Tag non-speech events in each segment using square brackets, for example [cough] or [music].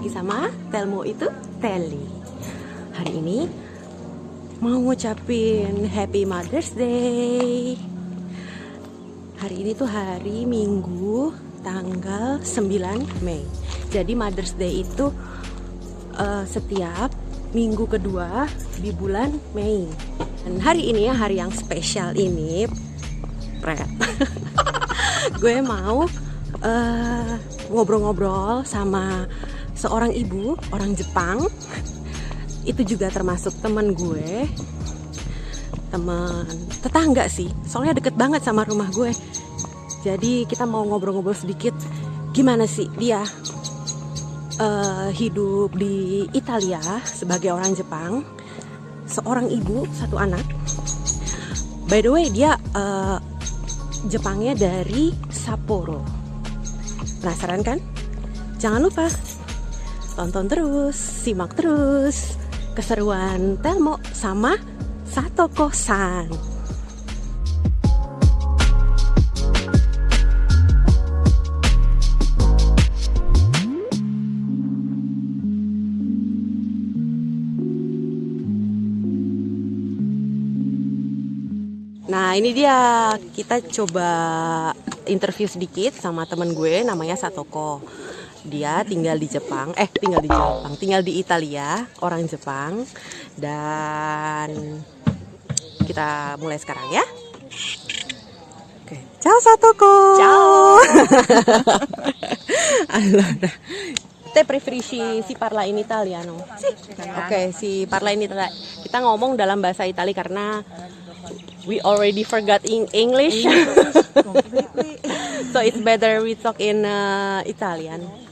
lagi sama Telmo itu Teli. Hari ini mau ngucapin Happy Mother's Day. Hari ini tuh hari Minggu tanggal 9 Mei. Jadi Mother's Day itu uh, setiap minggu kedua di bulan Mei. Dan hari ini ya hari yang spesial ini, Pret. [laughs] gue mau ngobrol ngobrol-ngobrol sama seorang ibu orang Jepang. [laughs] Itu juga termasuk teman gue. Teman tetangga sih. Soalnya deket banget sama rumah gue. Jadi kita mau ngobrol-ngobrol sedikit. Gimana sih dia? Uh, hidup di Italia sebagai orang Jepang. Seorang ibu satu anak. By the way dia uh, Jepangnya dari Sapporo. Penasaran kan? Jangan lupa tonton terus, simak terus keseruan Telmo sama Satoko-san. Nah ini dia kita coba interview sedikit sama temen gue namanya Satoko. Dia tinggal di Jepang, eh tinggal di Jepang, tinggal di Italia, orang Jepang. Dan kita mulai sekarang ya. Oke, ciao Satoko. Ciao. [laughs] allora, te preferisci si parla in italiano? Sì. Oke, okay, si parla in italiano. Kita ngomong dalam bahasa Italia karena we already forgot in English. [laughs] so it's better we talk in uh, Italian.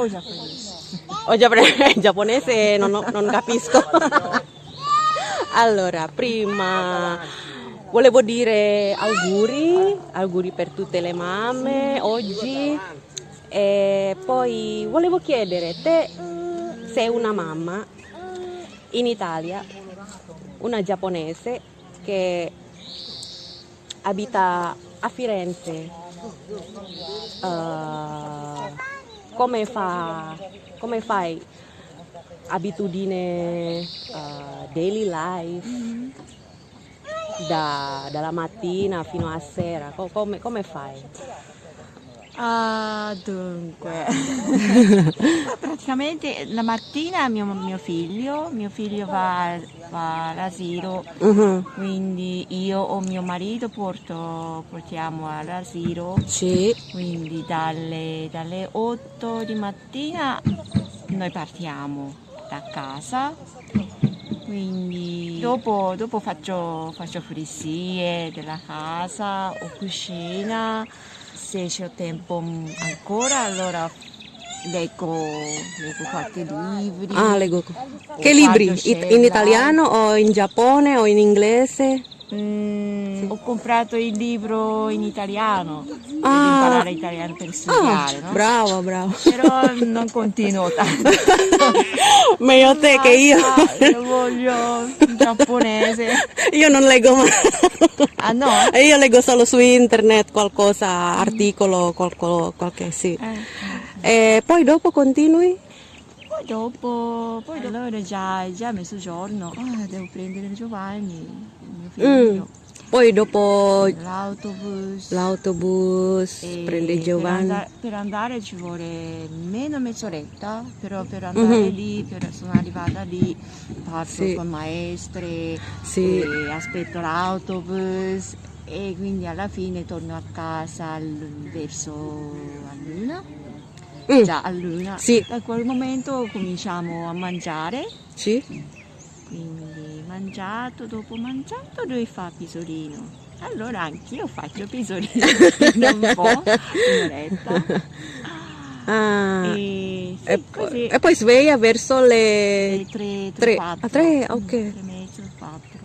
O giapponese. O giapponese, giapponese [laughs] non, non capisco. [laughs] allora, prima volevo dire auguri, auguri per tutte le mamme oggi. E poi volevo chiedere, te sei una mamma in Italia, una giapponese che abita a Firenze, uh, come, fa, come fai abitudine uh, daily life da, dalla mattina fino a sera, come, come fai? Ah, dunque, [laughs] praticamente la mattina mio, mio, figlio, mio figlio va, va all'asilo, uh-huh. quindi io o mio marito porto, portiamo all'asilo, sì. quindi dalle, dalle 8 di mattina noi partiamo da casa. Quindi dopo, dopo faccio, faccio pulizie della casa o cucina se c'è tempo ancora allora leggo, leggo qualche libri. Ah, leggo. Che libri? In italiano o in Giappone o in inglese? Mm, ho comprato il libro in italiano ah. per imparare italiano per studiare. Ah, no? Bravo, bravo. Però non continuo tanto. [laughs] Meglio te che io. Io voglio in giapponese. Io non leggo mai. Ah no? Io leggo solo su internet qualcosa, articolo, qualcosa, qualche sì. Eh. E poi dopo continui? Poi dopo, poi dopo allora già, già mezzogiorno, ah, devo prendere Giovanni figlio. Mm. Poi dopo l'autobus, l'autobus prende Giovanni. Per andare, per andare, ci vuole meno mezz'oretta, però per andare mm-hmm. lì, per, sono arrivata lì, parto sì. con maestre, sì. aspetto l'autobus e quindi alla fine torno a casa verso luna. Mm. Già a luna. Sì. Da quel momento cominciamo a mangiare. Sì quindi mangiato, dopo mangiato lui fa pisolino. Allora anch'io faccio pisolino [laughs] un po', un'oretta. Ah, e, sì, e, poi, e, poi sveglia verso le, le 3, 3, 4. Ah, 3, ok. 3 e mezzo, 4.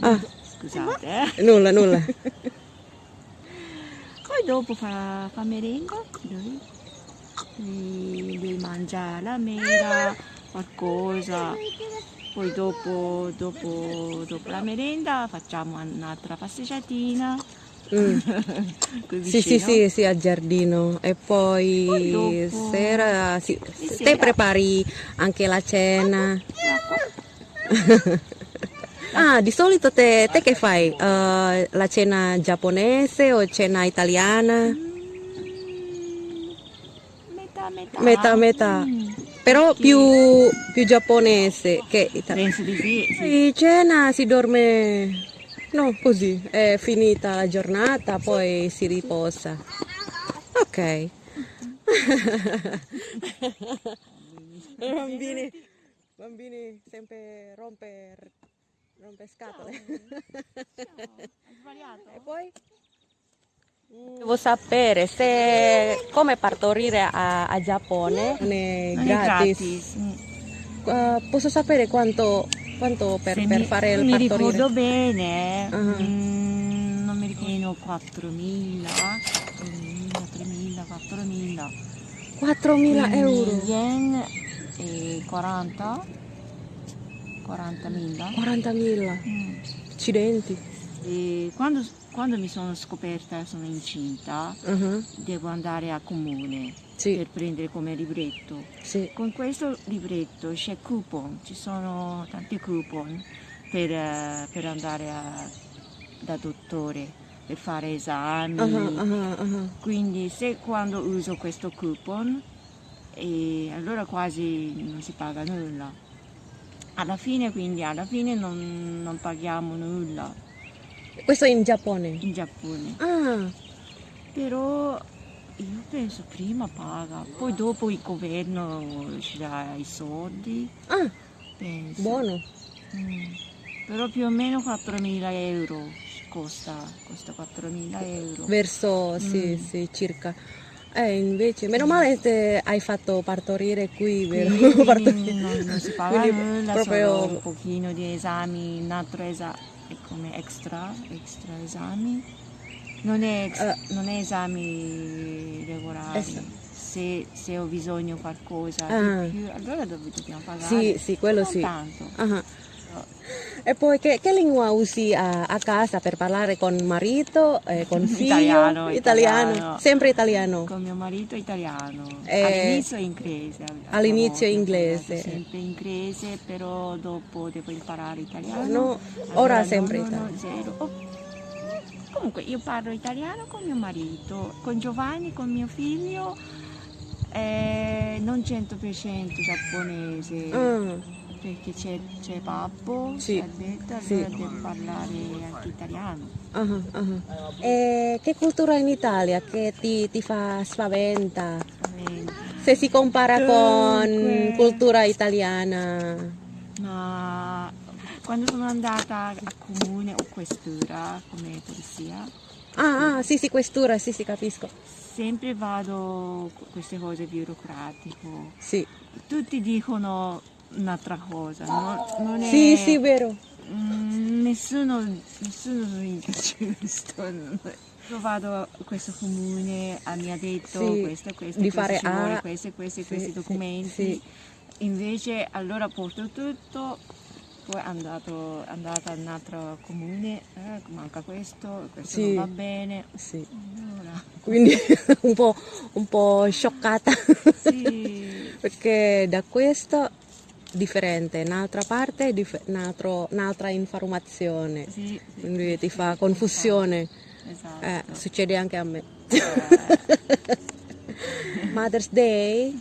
Ah. Scusate, eh. Nulla, nulla. [laughs] poi dopo fa, fa merenda, lui, lui, lui mangia la mela, qualcosa poi dopo, dopo, dopo la merenda facciamo un'altra passeggiatina Mm. [laughs] Sì, sì, sì, sì, al giardino. E poi Poi dopo- sera, sì, Di te sera. prepari anche la cena. [laughs] Ah, di solito te, te che fai? Eh, la cena giapponese o cena italiana? Metà, metà. Metà. Mm. Però Perché- più, più giapponese che italiano. Penso di sì, sì. Di cena si dorme, no, così, è finita la giornata, poi si riposa. Ok. [laughs] bambini, bambini sempre rompe, rompe scatole. E poi? Devo sapere se come partorire a, a Giappone è è gratis. gratis. Uh, posso sapere quanto, quanto per, per mi, fare il mi partorire? ricordo bene, Ah. mm, non mi ricordo 4.000, 3.000, 3.000, 4.000. 4.000 euro. Yen e 40, 40.000. 40.000. Mm. Accidenti. E quando, quando mi sono scoperta, sono incinta, Uh-huh. devo andare a comune Sì, per prendere come libretto. sì. Con questo libretto c'è coupon, ci sono tanti coupon per, eh, per andare a- da dottore, per fare esami. Uh-huh, uh-huh. Quindi se quando uso questo coupon, e allora quasi non si paga nulla. Alla fine, quindi, alla fine non, non paghiamo nulla Questo è in Giappone. in Giappone. Ah, Però io penso prima paga, poi dopo il governo ci dà i soldi. ah, Penso. buono. Mm. Però più o meno 4.000 euro costa, costa 4.000 euro. Verso, sì, Mm. sì, circa. Eh, invece, meno male che hai fatto partorire qui, vero? Quindi [laughs] Partorire. non, non si paga nulla, proprio- un pochino di esami, un altro esame come extra, extra esami. Non è, ex- Eh. non è esami regolari. Esatto. Se, se ho bisogno di qualcosa Ah. di più, allora dobbiamo pagare? Sì, sì, quello non sì. tanto. Ah. E poi che, che lingua usi a, a casa per parlare con marito, eh, con [laughs] figlio? Italiano, italiano. Sempre italiano. Con mio marito italiano. Eh, all'inizio inglese. all'inizio inglese. Sempre inglese, però dopo devo imparare italiano. No, Allora ora sempre no, no, italiano. zero. Oh. Comunque io parlo italiano con mio marito, con Giovanni, con mio figlio, eh, non 100% giapponese, Ah, perché c'è, c'è babbo, Sì, c'è Alberta, sì. allora devo parlare anche italiano. ah, ah. E che cultura in Italia che ti, ti fa spaventa? Eh, Se si compara con Dunque. cultura italiana. Ma quando sono andata a comune o questura come polizia, Ah, ah, sì, sì, questura, sì, sì, capisco. sempre vado con queste cose burocratiche. Sì, Tutti dicono un'altra cosa, no? non è, sì, sì, vero. Mm, nessuno, nessuno dice giusto. [laughs] Io vado a questo comune, ah, mi ha detto Sì, questo questo, di questo fare ci vuole A. questi questi, Sì, questi documenti. sì. Invece allora porto tutto, poi andato, andata in un altro comune, eh, manca questo, questo non va bene. Sì. Allora, Quindi [laughs] un po', un po' scioccata. [laughs] Perché da questo differente, un'altra parte altro- un'altra informazione. sì, sì, Quindi sì, ti fa confusione. Esatto. Eh, succede anche a me. Eh, [laughs] Mother's Day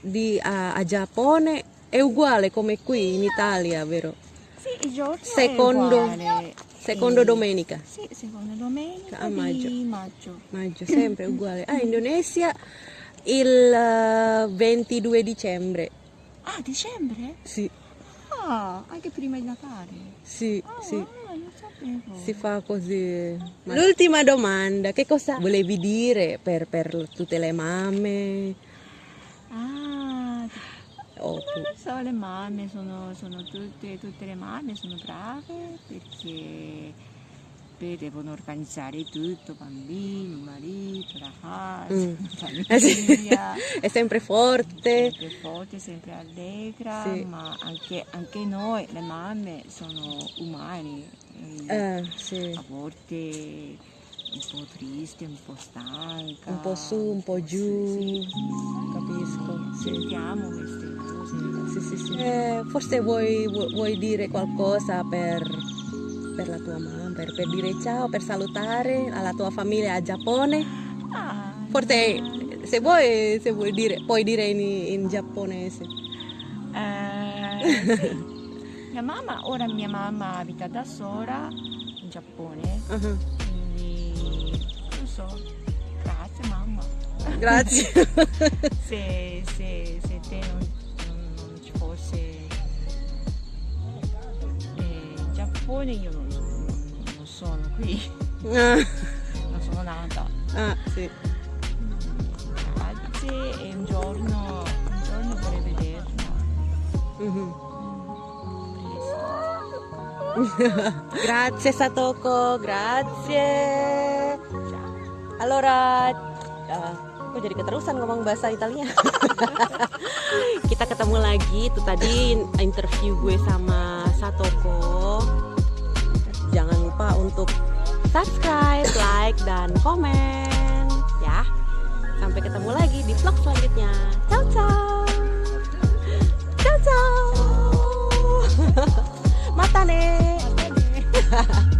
di, a, a Giappone è uguale come qui in Italia, vero? sì, il giorno Secondo- è. Secondo Eh, domenica, Sì, seconda domenica A maggio. di maggio. maggio, sempre uguale. Ah, Indonesia il eh, 22 dicembre. Ah, dicembre? Sì, Ah, anche prima di Natale. sì, Ah, sì. non sapevo. Si fa così. L'ultima domanda, che cosa volevi dire per, per tutte le mamme? Ah, O non lo so, le mamme sono, sono tutte, tutte le mamme sono brave perché, perché devono organizzare tutto, bambini, marito, la casa, Mm. la [laughs] Eh famiglia. [laughs] È sempre forte. sempre forte, sempre allegra, Sì. ma anche, anche noi, le mamme, sono umani. e Eh, sì. A volte un po' triste, un po' stanca. Un po' su, un po' giù. Sì, Capisco. Sentiamo queste cose. Sì, sì, sì. Eh, forse vuoi, vu- vuoi dire qualcosa per, per la tua mamma, per, per dire ciao, per salutare alla tua famiglia a Giappone? Ah, Forse se vuoi, se vuoi dire, puoi dire in, in giapponese. eh, sì. [laughs] Mia mamma, ora mia mamma abita da sola in Giappone, Uh-huh. quindi non so, grazie mamma. Grazie. [laughs] se, se, se te non- Giappone io non, non- sono qui, non sono nata. ah, sì. Grazie e un giorno, un giorno vorrei vederla. Mhm. Presto. Grazie Satoko, grazie. Allora, ah, kok jadi keterusan ngomong bahasa Italia? Kita ketemu lagi, itu tadi interview gue sama Satoko. subscribe, like, dan komen ya. Sampai ketemu lagi di vlog selanjutnya. Ciao ciao. Ciao ciao. [laughs] Mata nih. [laughs]